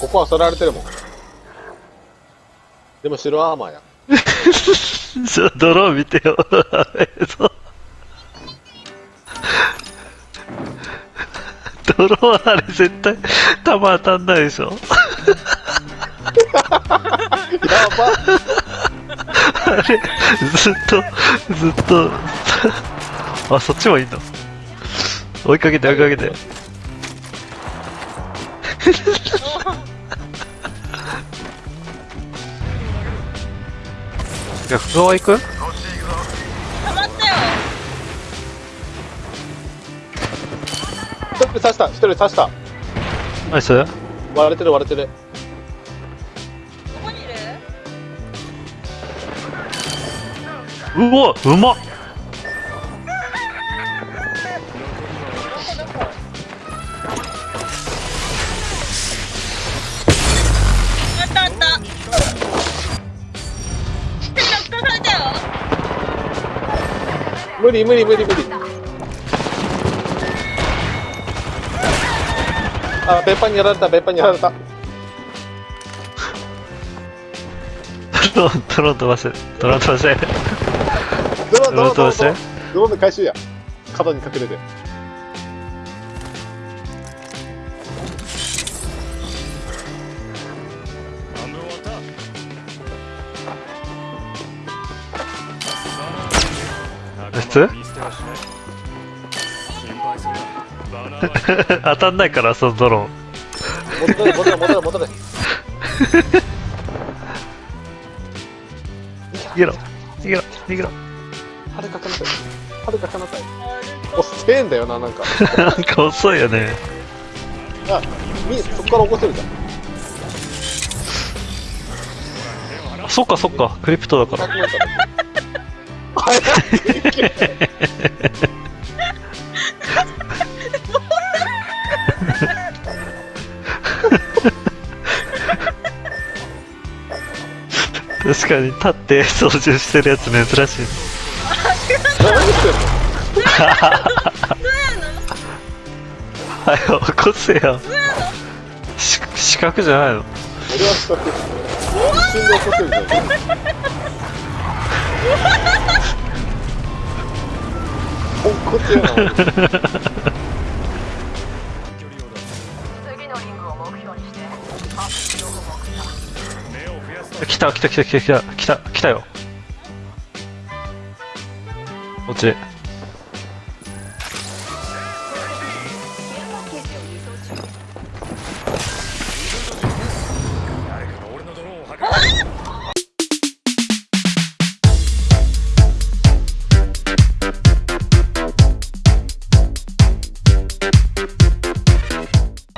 ここはそられてるもん。でも白アーマーや。ちょ、ドローン見てよ。ドローンあれ絶対、弾当たんないでしょ。やばあれ、ずっと、ずっと、あ、そっちもいいの？追いかけて追いかけて。逆側行くたまったよ一人刺した、一人刺した。ナイス割れてる割れてる。どこにいる？うわうまっ無理無理無理無理。あ、別班にやられた、別班にやられた。ドローン、ドローン飛ばせ。ドローン飛ばせ。ドローン、ドローン、ドローン、ドロどうしてーンドローンで回収や。角に隠れて。通 当たんないから、そのドローン。戻れ、戻れ、戻れ、戻れ。逃げろ逃げろ逃げろはるかかなさい。はるかかなさい。遅えんだよな、なんか。なんか遅いよね。あ、み、そこから起こせるじゃん。あそっかそっか、クリプトだから。確かに、立って操縦してるやつ珍しい。何してんのはい、起こせよ。し四角じゃないの？俺は四角。一瞬で起こせるじゃん。ポンコツやな、目標にしてっ来た来た来た来た来た来た来たよ。こっち。